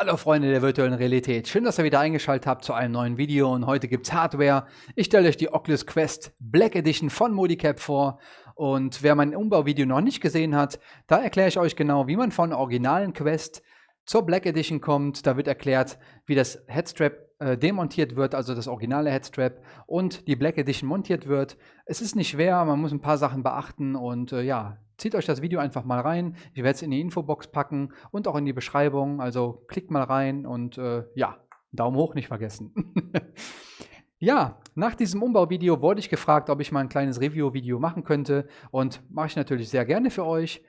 Hallo Freunde der virtuellen Realität, schön, dass ihr wieder eingeschaltet habt zu einem neuen Video und heute gibt es Hardware. Ich stelle euch die Oculus Quest Black Edition von Modicap vor und wer mein Umbauvideo noch nicht gesehen hat, da erkläre ich euch genau, wie man von originalen Quest zur Black Edition kommt. Da wird erklärt, wie das Headstrap äh, demontiert wird, also das originale Headstrap und die Black Edition montiert wird. Es ist nicht schwer, man muss ein paar Sachen beachten und äh, ja, Zieht euch das Video einfach mal rein. Ich werde es in die Infobox packen und auch in die Beschreibung. Also klickt mal rein und äh, ja, Daumen hoch nicht vergessen. ja, nach diesem Umbauvideo wurde ich gefragt, ob ich mal ein kleines Review-Video machen könnte und mache ich natürlich sehr gerne für euch.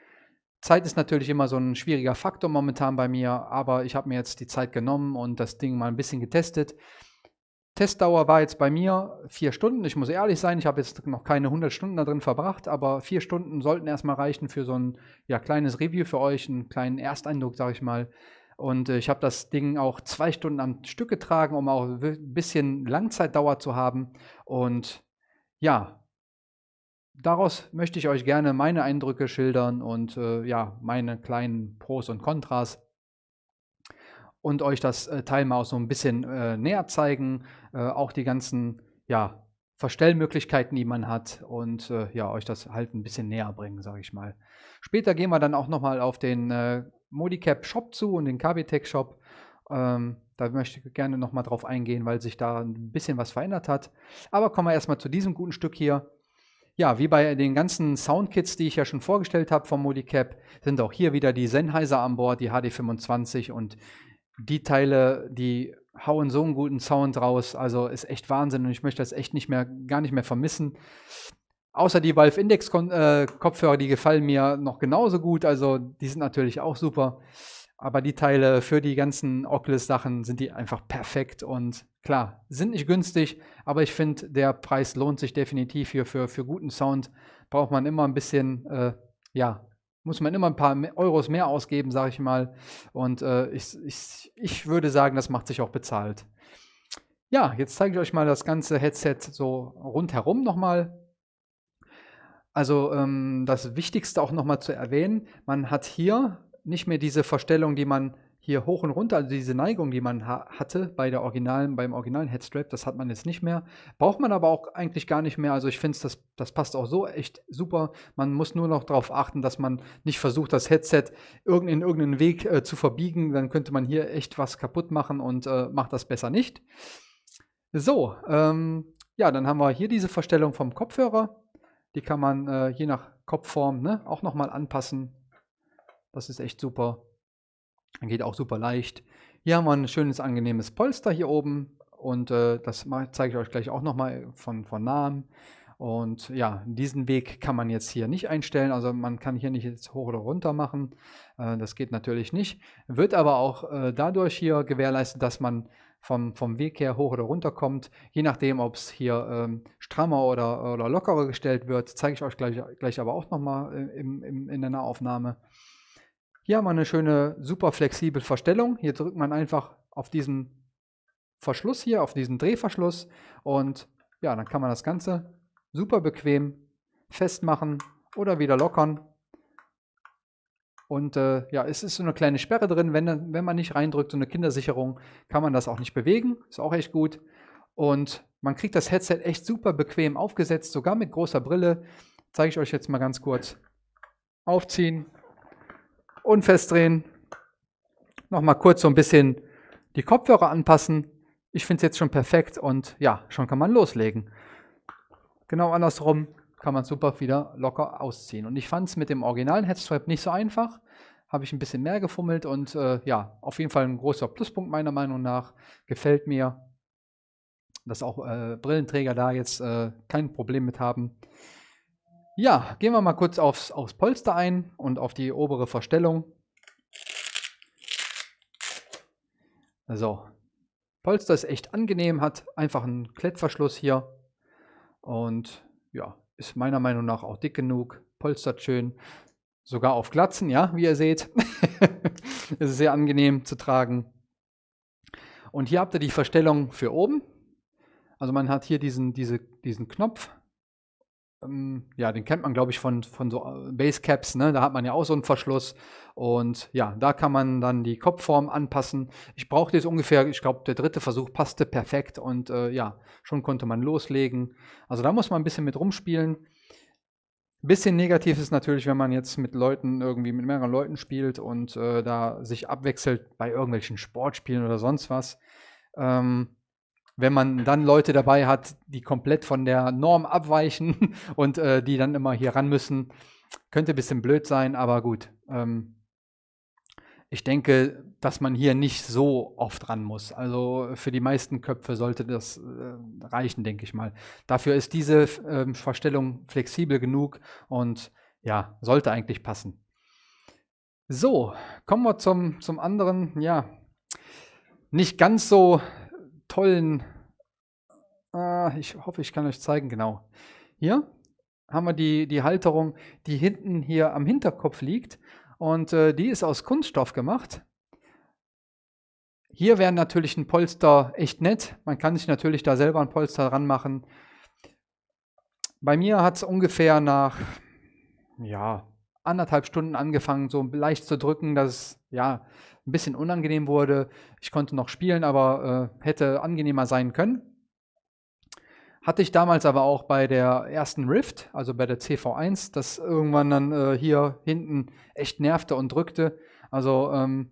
Zeit ist natürlich immer so ein schwieriger Faktor momentan bei mir, aber ich habe mir jetzt die Zeit genommen und das Ding mal ein bisschen getestet. Testdauer war jetzt bei mir vier Stunden. Ich muss ehrlich sein, ich habe jetzt noch keine 100 Stunden da drin verbracht, aber vier Stunden sollten erstmal reichen für so ein ja, kleines Review für euch, einen kleinen Ersteindruck, sage ich mal. Und äh, ich habe das Ding auch zwei Stunden am Stück getragen, um auch ein bisschen Langzeitdauer zu haben. Und ja, daraus möchte ich euch gerne meine Eindrücke schildern und äh, ja, meine kleinen Pros und Kontras und euch das äh, Teil mal so ein bisschen äh, näher zeigen. Äh, auch die ganzen ja, Verstellmöglichkeiten, die man hat und äh, ja, euch das halt ein bisschen näher bringen, sage ich mal. Später gehen wir dann auch nochmal auf den äh, Modicap Shop zu und den KBTech Shop. Ähm, da möchte ich gerne nochmal drauf eingehen, weil sich da ein bisschen was verändert hat. Aber kommen wir erstmal zu diesem guten Stück hier. Ja, wie bei den ganzen Soundkits, die ich ja schon vorgestellt habe vom Modicap, sind auch hier wieder die Sennheiser an Bord, die HD25 und die Teile, die hauen so einen guten Sound raus. Also ist echt Wahnsinn und ich möchte das echt nicht mehr, gar nicht mehr vermissen. Außer die Valve Index äh, Kopfhörer, die gefallen mir noch genauso gut. Also die sind natürlich auch super. Aber die Teile für die ganzen Oculus-Sachen sind die einfach perfekt und klar, sind nicht günstig, aber ich finde, der Preis lohnt sich definitiv hier für, für guten Sound. Braucht man immer ein bisschen, äh, ja, muss man immer ein paar Euros mehr ausgeben, sage ich mal. Und äh, ich, ich, ich würde sagen, das macht sich auch bezahlt. Ja, jetzt zeige ich euch mal das ganze Headset so rundherum nochmal. Also ähm, das Wichtigste auch nochmal zu erwähnen, man hat hier nicht mehr diese Verstellung, die man hier hoch und runter, also diese Neigung, die man ha hatte bei der originalen, beim originalen Headstrap, das hat man jetzt nicht mehr. Braucht man aber auch eigentlich gar nicht mehr. Also ich finde, das, das passt auch so echt super. Man muss nur noch darauf achten, dass man nicht versucht, das Headset in irgendeinen Weg äh, zu verbiegen. Dann könnte man hier echt was kaputt machen und äh, macht das besser nicht. So, ähm, ja, dann haben wir hier diese Verstellung vom Kopfhörer. Die kann man äh, je nach Kopfform ne, auch nochmal anpassen. Das ist echt super. Geht auch super leicht. Hier haben wir ein schönes, angenehmes Polster hier oben. Und äh, das zeige ich euch gleich auch nochmal von, von nahem. Und ja, diesen Weg kann man jetzt hier nicht einstellen. Also man kann hier nicht jetzt hoch oder runter machen. Äh, das geht natürlich nicht. Wird aber auch äh, dadurch hier gewährleistet, dass man vom, vom Weg her hoch oder runter kommt. Je nachdem, ob es hier ähm, strammer oder, oder lockerer gestellt wird, zeige ich euch gleich, gleich aber auch nochmal äh, im, im, in der Nahaufnahme. Hier haben wir eine schöne, super flexible Verstellung. Hier drückt man einfach auf diesen Verschluss hier, auf diesen Drehverschluss und ja, dann kann man das Ganze super bequem festmachen oder wieder lockern. Und äh, ja, es ist so eine kleine Sperre drin. Wenn, wenn man nicht reindrückt, so eine Kindersicherung, kann man das auch nicht bewegen. Ist auch echt gut. Und man kriegt das Headset echt super bequem aufgesetzt, sogar mit großer Brille. Zeige ich euch jetzt mal ganz kurz. Aufziehen, und festdrehen. Nochmal kurz so ein bisschen die Kopfhörer anpassen. Ich finde es jetzt schon perfekt und ja, schon kann man loslegen. Genau andersrum kann man super wieder locker ausziehen. Und ich fand es mit dem originalen Headstrap nicht so einfach. Habe ich ein bisschen mehr gefummelt und äh, ja, auf jeden Fall ein großer Pluspunkt meiner Meinung nach. Gefällt mir, dass auch äh, Brillenträger da jetzt äh, kein Problem mit haben. Ja, gehen wir mal kurz aufs, aufs Polster ein und auf die obere Verstellung. So, Polster ist echt angenehm, hat einfach einen Klettverschluss hier und ja, ist meiner Meinung nach auch dick genug, polstert schön, sogar auf Glatzen, ja, wie ihr seht. ist sehr angenehm zu tragen. Und hier habt ihr die Verstellung für oben. Also man hat hier diesen, diese, diesen Knopf ähm, ja, den kennt man, glaube ich, von, von so äh, Basecaps, ne? Da hat man ja auch so einen Verschluss. Und ja, da kann man dann die Kopfform anpassen. Ich brauchte jetzt ungefähr, ich glaube, der dritte Versuch passte perfekt und äh, ja, schon konnte man loslegen. Also da muss man ein bisschen mit rumspielen. Bisschen negativ ist natürlich, wenn man jetzt mit Leuten irgendwie mit mehreren Leuten spielt und äh, da sich abwechselt bei irgendwelchen Sportspielen oder sonst was. Ähm, wenn man dann Leute dabei hat, die komplett von der Norm abweichen und äh, die dann immer hier ran müssen, könnte ein bisschen blöd sein, aber gut. Ähm, ich denke, dass man hier nicht so oft ran muss. Also für die meisten Köpfe sollte das äh, reichen, denke ich mal. Dafür ist diese äh, Verstellung flexibel genug und ja, sollte eigentlich passen. So, kommen wir zum, zum anderen, ja, nicht ganz so tollen, äh, ich hoffe, ich kann euch zeigen, genau. Hier haben wir die, die Halterung, die hinten hier am Hinterkopf liegt und äh, die ist aus Kunststoff gemacht. Hier wäre natürlich ein Polster echt nett. Man kann sich natürlich da selber ein Polster ranmachen. Bei mir hat es ungefähr nach ja, anderthalb Stunden angefangen, so leicht zu drücken, dass ja, ein bisschen unangenehm wurde. Ich konnte noch spielen, aber äh, hätte angenehmer sein können. Hatte ich damals aber auch bei der ersten Rift, also bei der CV1, das irgendwann dann äh, hier hinten echt nervte und drückte. Also ähm,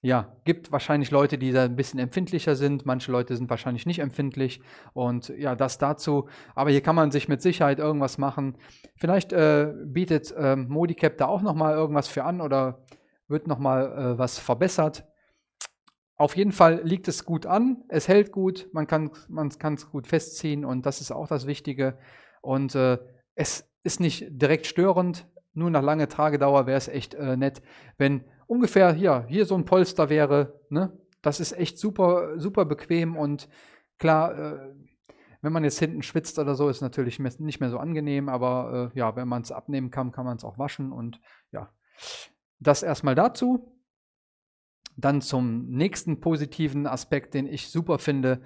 ja, gibt wahrscheinlich Leute, die da ein bisschen empfindlicher sind. Manche Leute sind wahrscheinlich nicht empfindlich. Und ja, das dazu. Aber hier kann man sich mit Sicherheit irgendwas machen. Vielleicht äh, bietet äh, Modicap da auch nochmal irgendwas für an oder wird nochmal äh, was verbessert. Auf jeden Fall liegt es gut an, es hält gut, man kann es gut festziehen und das ist auch das Wichtige. Und äh, es ist nicht direkt störend, nur nach langer Tragedauer wäre es echt äh, nett, wenn ungefähr hier, hier so ein Polster wäre. Ne? Das ist echt super, super bequem und klar, äh, wenn man jetzt hinten schwitzt oder so, ist natürlich nicht mehr so angenehm, aber äh, ja, wenn man es abnehmen kann, kann man es auch waschen und ja, das erstmal dazu. Dann zum nächsten positiven Aspekt, den ich super finde.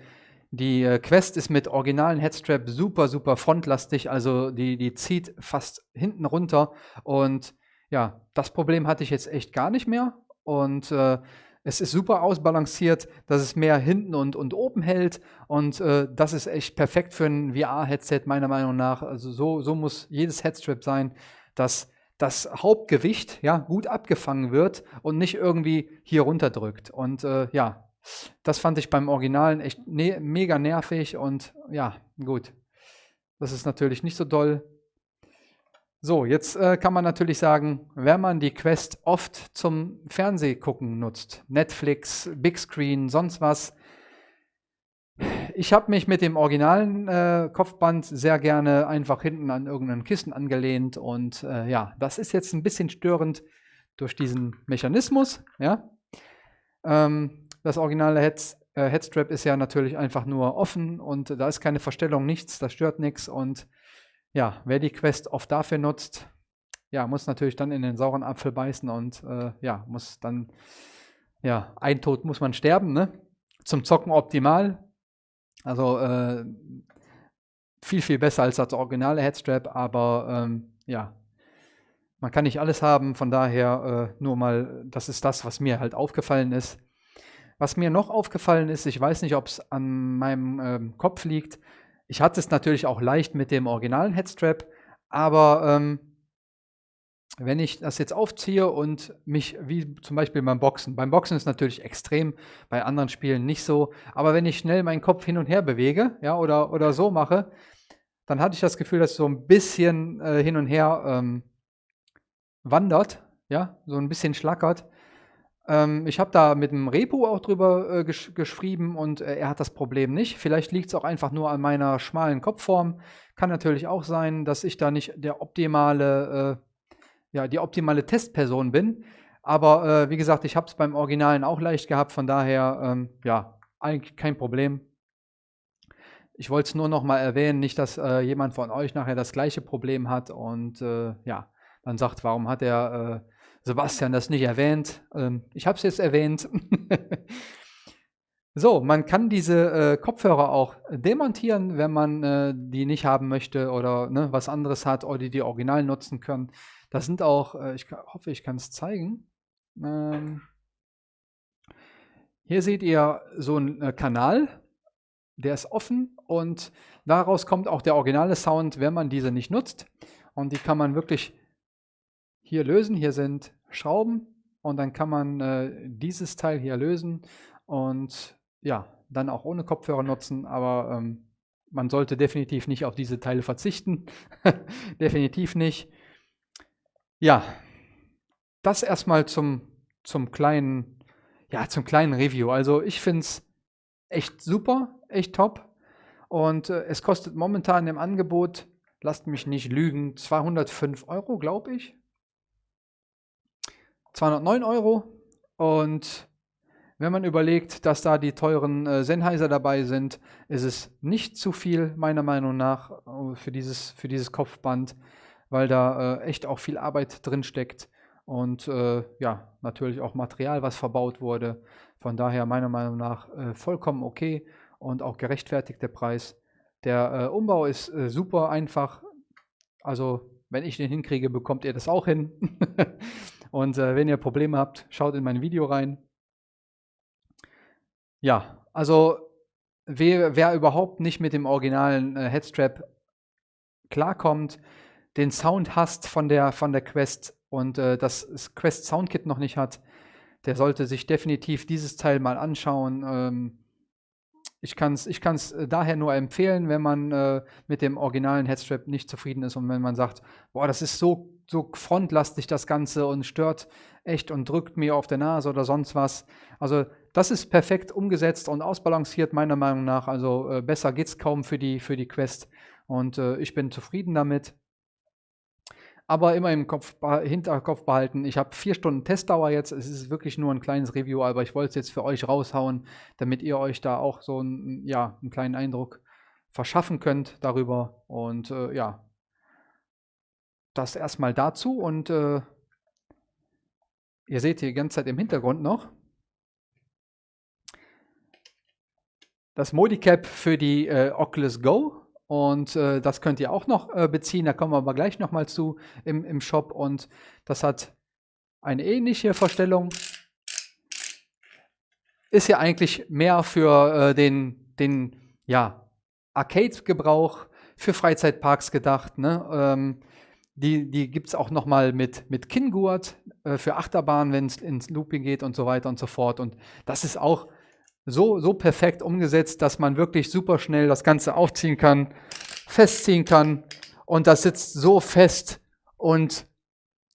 Die äh, Quest ist mit originalen Headstrap super, super frontlastig, also die, die zieht fast hinten runter. Und ja, das Problem hatte ich jetzt echt gar nicht mehr. Und äh, es ist super ausbalanciert, dass es mehr hinten und, und oben hält. Und äh, das ist echt perfekt für ein VR-Headset, meiner Meinung nach. Also so, so muss jedes Headstrap sein, dass das Hauptgewicht ja, gut abgefangen wird und nicht irgendwie hier runterdrückt. Und äh, ja, das fand ich beim Originalen echt ne mega nervig und ja, gut. Das ist natürlich nicht so doll. So, jetzt äh, kann man natürlich sagen, wenn man die Quest oft zum Fernsehgucken nutzt, Netflix, Big Screen, sonst was, ich habe mich mit dem originalen äh, Kopfband sehr gerne einfach hinten an irgendeinen Kissen angelehnt und äh, ja, das ist jetzt ein bisschen störend durch diesen Mechanismus. Ja. Ähm, das originale Head, äh, Headstrap ist ja natürlich einfach nur offen und da ist keine Verstellung, nichts, das stört nichts und ja, wer die Quest oft dafür nutzt, ja, muss natürlich dann in den sauren Apfel beißen und äh, ja, muss dann, ja, ein Tod muss man sterben, ne? Zum Zocken optimal, also äh, viel, viel besser als das originale Headstrap, aber ähm, ja, man kann nicht alles haben, von daher äh, nur mal, das ist das, was mir halt aufgefallen ist. Was mir noch aufgefallen ist, ich weiß nicht, ob es an meinem ähm, Kopf liegt, ich hatte es natürlich auch leicht mit dem originalen Headstrap, aber ähm, wenn ich das jetzt aufziehe und mich, wie zum Beispiel beim Boxen, beim Boxen ist natürlich extrem, bei anderen Spielen nicht so, aber wenn ich schnell meinen Kopf hin und her bewege, ja, oder, oder so mache, dann hatte ich das Gefühl, dass so ein bisschen äh, hin und her ähm, wandert, ja, so ein bisschen schlackert. Ähm, ich habe da mit dem Repo auch drüber äh, gesch geschrieben und äh, er hat das Problem nicht. Vielleicht liegt es auch einfach nur an meiner schmalen Kopfform. Kann natürlich auch sein, dass ich da nicht der optimale äh, ja, die optimale Testperson bin. Aber äh, wie gesagt, ich habe es beim Originalen auch leicht gehabt, von daher, ähm, ja, eigentlich kein Problem. Ich wollte es nur noch mal erwähnen, nicht, dass äh, jemand von euch nachher das gleiche Problem hat und äh, ja, dann sagt, warum hat der äh, Sebastian das nicht erwähnt? Ähm, ich habe es jetzt erwähnt. So, man kann diese äh, Kopfhörer auch demontieren, wenn man äh, die nicht haben möchte oder ne, was anderes hat oder die, die original nutzen können. Das sind auch, äh, ich hoffe, ich kann es zeigen. Ähm, hier seht ihr so einen äh, Kanal, der ist offen und daraus kommt auch der originale Sound, wenn man diese nicht nutzt. Und die kann man wirklich hier lösen. Hier sind Schrauben und dann kann man äh, dieses Teil hier lösen und ja, dann auch ohne Kopfhörer nutzen, aber ähm, man sollte definitiv nicht auf diese Teile verzichten. definitiv nicht. Ja, das erstmal zum, zum kleinen, ja, zum kleinen Review. Also ich finde es echt super, echt top. Und äh, es kostet momentan im Angebot, lasst mich nicht lügen, 205 Euro, glaube ich. 209 Euro. Und wenn man überlegt, dass da die teuren äh, Sennheiser dabei sind, ist es nicht zu viel, meiner Meinung nach, äh, für dieses, für dieses Kopfband, weil da äh, echt auch viel Arbeit drin steckt und äh, ja, natürlich auch Material, was verbaut wurde. Von daher meiner Meinung nach äh, vollkommen okay und auch gerechtfertigt der Preis. Der äh, Umbau ist super einfach. Also wenn ich den hinkriege, bekommt ihr das auch hin. und wenn ihr Probleme habt, schaut in mein Video rein. Ja, also wer, wer überhaupt nicht mit dem originalen äh, Headstrap klarkommt, den Sound hasst von der, von der Quest und äh, das Quest Soundkit noch nicht hat, der sollte sich definitiv dieses Teil mal anschauen. Ähm, ich kann es ich kann's äh, daher nur empfehlen, wenn man äh, mit dem originalen Headstrap nicht zufrieden ist und wenn man sagt, boah, das ist so, so frontlastig das Ganze und stört echt und drückt mir auf der Nase oder sonst was. Also das ist perfekt umgesetzt und ausbalanciert, meiner Meinung nach. Also äh, besser geht es kaum für die, für die Quest. Und äh, ich bin zufrieden damit. Aber immer im Kopf, Hinterkopf behalten, ich habe vier Stunden Testdauer jetzt. Es ist wirklich nur ein kleines Review, aber ich wollte es jetzt für euch raushauen, damit ihr euch da auch so ein, ja, einen kleinen Eindruck verschaffen könnt darüber. Und äh, ja, das erstmal dazu. Und äh, ihr seht hier die ganze Zeit im Hintergrund noch, das Modicap für die äh, Oculus Go. Und äh, das könnt ihr auch noch äh, beziehen. Da kommen wir aber gleich nochmal zu im, im Shop. Und das hat eine ähnliche Verstellung. Ist ja eigentlich mehr für äh, den, den ja, Arcade-Gebrauch, für Freizeitparks gedacht. Ne? Ähm, die die gibt es auch nochmal mit, mit Kinngurt äh, für Achterbahn, wenn es ins Looping geht und so weiter und so fort. Und das ist auch so, so perfekt umgesetzt, dass man wirklich super schnell das Ganze aufziehen kann, festziehen kann und das sitzt so fest und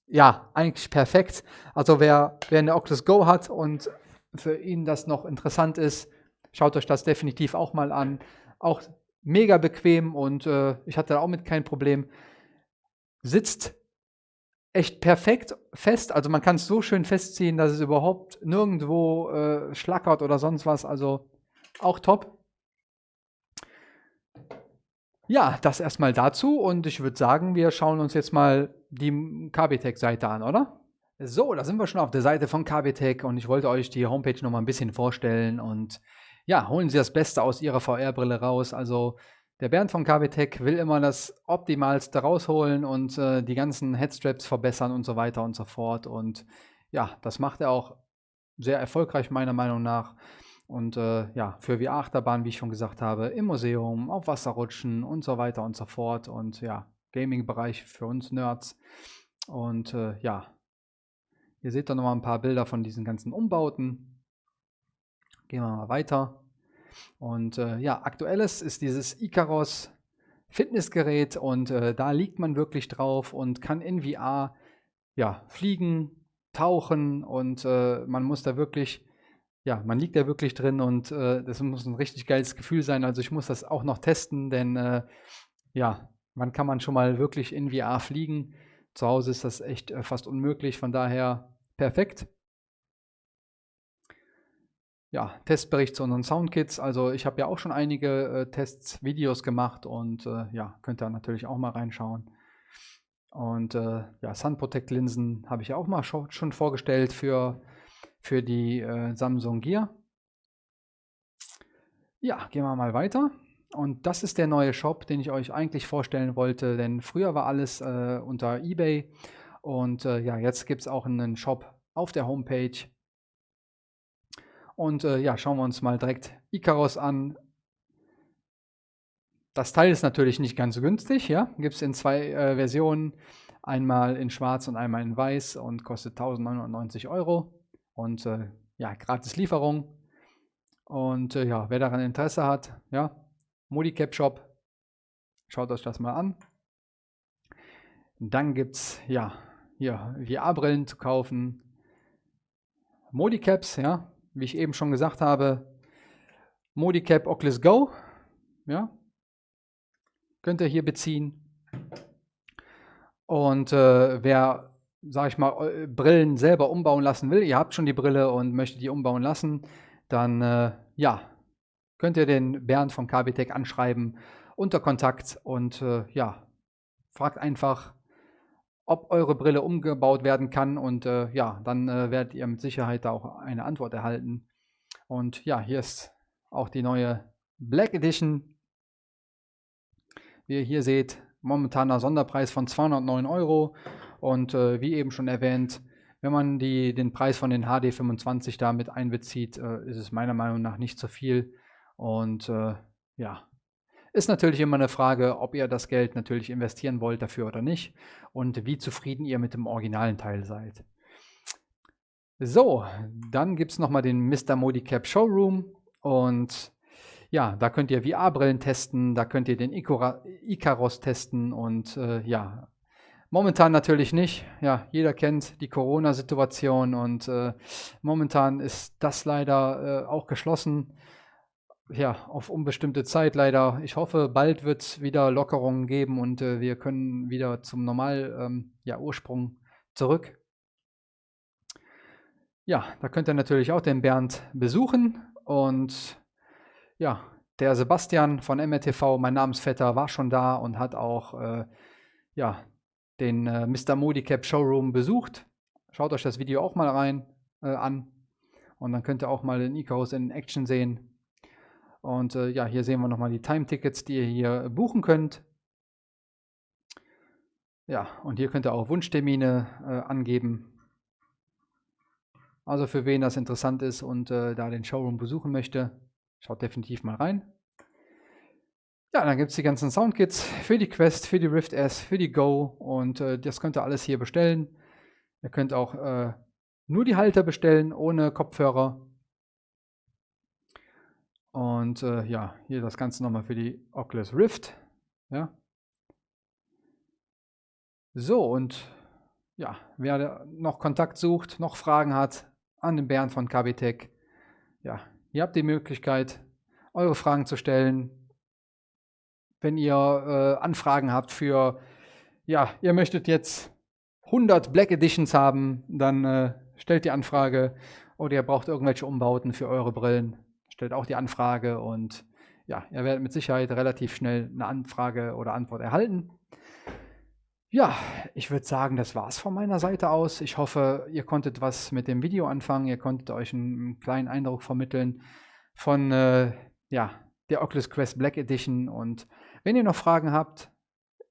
ja, eigentlich perfekt. Also wer, wer eine Oculus Go hat und für ihn das noch interessant ist, schaut euch das definitiv auch mal an. Auch mega bequem und äh, ich hatte auch mit kein Problem. Sitzt echt perfekt fest. Also man kann es so schön festziehen, dass es überhaupt nirgendwo äh, schlackert oder sonst was. Also auch top. Ja, das erstmal dazu und ich würde sagen, wir schauen uns jetzt mal die KBTech-Seite an, oder? So, da sind wir schon auf der Seite von KBTech und ich wollte euch die Homepage noch mal ein bisschen vorstellen und ja, holen Sie das Beste aus Ihrer VR-Brille raus. Also der Bernd von KWTech will immer das Optimalste rausholen und äh, die ganzen Headstraps verbessern und so weiter und so fort. Und ja, das macht er auch sehr erfolgreich meiner Meinung nach. Und äh, ja, für VR-Achterbahn, wie ich schon gesagt habe, im Museum, auf Wasserrutschen und so weiter und so fort. Und ja, Gaming-Bereich für uns Nerds. Und äh, ja, ihr seht da nochmal ein paar Bilder von diesen ganzen Umbauten. Gehen wir mal weiter. Und äh, ja, aktuelles ist dieses Icaros Fitnessgerät und äh, da liegt man wirklich drauf und kann in VR ja, fliegen, tauchen und äh, man muss da wirklich, ja, man liegt da wirklich drin und äh, das muss ein richtig geiles Gefühl sein. Also ich muss das auch noch testen, denn äh, ja, wann kann man schon mal wirklich in VR fliegen? Zu Hause ist das echt äh, fast unmöglich, von daher perfekt ja, Testbericht zu unseren Soundkits. Also ich habe ja auch schon einige äh, Tests, Videos gemacht und äh, ja, könnt ihr natürlich auch mal reinschauen. Und äh, ja, Sun Protect Linsen habe ich ja auch mal schon vorgestellt für, für die äh, Samsung Gear. Ja, gehen wir mal weiter. Und das ist der neue Shop, den ich euch eigentlich vorstellen wollte, denn früher war alles äh, unter eBay und äh, ja, jetzt gibt es auch einen Shop auf der Homepage. Und äh, ja, schauen wir uns mal direkt Icaros an. Das Teil ist natürlich nicht ganz günstig, ja, gibt es in zwei äh, Versionen, einmal in schwarz und einmal in weiß und kostet 1990 Euro und äh, ja, gratis Lieferung. Und äh, ja, wer daran Interesse hat, ja, Modicap Shop. Schaut euch das mal an. Dann gibt es ja hier VR-Brillen zu kaufen. Modicaps, ja, wie ich eben schon gesagt habe. Modicap Oculus Go, ja, könnt ihr hier beziehen. Und äh, wer, sag ich mal, Brillen selber umbauen lassen will, ihr habt schon die Brille und möchtet die umbauen lassen, dann äh, ja, könnt ihr den Bernd von KBTech anschreiben unter Kontakt und äh, ja, fragt einfach, ob eure Brille umgebaut werden kann und äh, ja, dann äh, werdet ihr mit Sicherheit da auch eine Antwort erhalten. Und ja, hier ist auch die neue Black Edition. Wie ihr hier seht, momentaner Sonderpreis von 209 Euro und äh, wie eben schon erwähnt, wenn man die, den Preis von den HD25 damit einbezieht, äh, ist es meiner Meinung nach nicht zu viel. Und äh, ja, ist natürlich immer eine Frage, ob ihr das Geld natürlich investieren wollt dafür oder nicht und wie zufrieden ihr mit dem originalen Teil seid. So, dann gibt es nochmal den Mr. Modicap Showroom und ja, da könnt ihr VR-Brillen testen, da könnt ihr den Icaros testen und äh, ja, momentan natürlich nicht. Ja, jeder kennt die Corona-Situation und äh, momentan ist das leider äh, auch geschlossen ja, auf unbestimmte Zeit leider. Ich hoffe, bald wird es wieder Lockerungen geben und äh, wir können wieder zum Normal ähm, ja, Ursprung zurück. Ja, da könnt ihr natürlich auch den Bernd besuchen und ja, der Sebastian von MRTV, mein Namensvetter, war schon da und hat auch äh, ja, den äh, Mr. Modicap Showroom besucht. Schaut euch das Video auch mal rein äh, an und dann könnt ihr auch mal den Icarus in Action sehen. Und äh, ja, hier sehen wir nochmal die Time-Tickets, die ihr hier buchen könnt. Ja, und hier könnt ihr auch Wunschtermine äh, angeben. Also für wen das interessant ist und äh, da den Showroom besuchen möchte, schaut definitiv mal rein. Ja, dann gibt es die ganzen Soundkits für die Quest, für die Rift S, für die Go und äh, das könnt ihr alles hier bestellen. Ihr könnt auch äh, nur die Halter bestellen, ohne Kopfhörer. Und äh, ja, hier das Ganze nochmal für die Oculus Rift. Ja. So, und ja, wer noch Kontakt sucht, noch Fragen hat an den Bernd von KBTech, ja, ihr habt die Möglichkeit, eure Fragen zu stellen. Wenn ihr äh, Anfragen habt für, ja, ihr möchtet jetzt 100 Black Editions haben, dann äh, stellt die Anfrage oder ihr braucht irgendwelche Umbauten für eure Brillen, stellt auch die Anfrage und ja, ihr werdet mit Sicherheit relativ schnell eine Anfrage oder Antwort erhalten. Ja, ich würde sagen, das war es von meiner Seite aus. Ich hoffe, ihr konntet was mit dem Video anfangen. Ihr konntet euch einen kleinen Eindruck vermitteln von äh, ja, der Oculus Quest Black Edition. Und wenn ihr noch Fragen habt,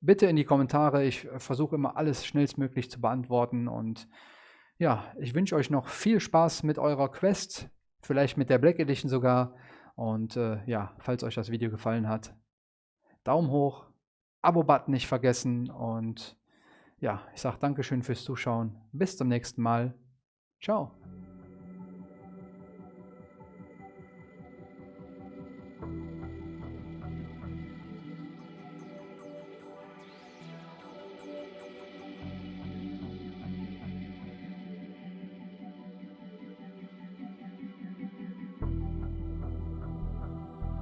bitte in die Kommentare. Ich versuche immer alles schnellstmöglich zu beantworten. Und ja, ich wünsche euch noch viel Spaß mit eurer Quest vielleicht mit der Black Edition sogar. Und äh, ja, falls euch das Video gefallen hat, Daumen hoch, Abo-Button nicht vergessen und ja, ich sage Dankeschön fürs Zuschauen. Bis zum nächsten Mal. Ciao.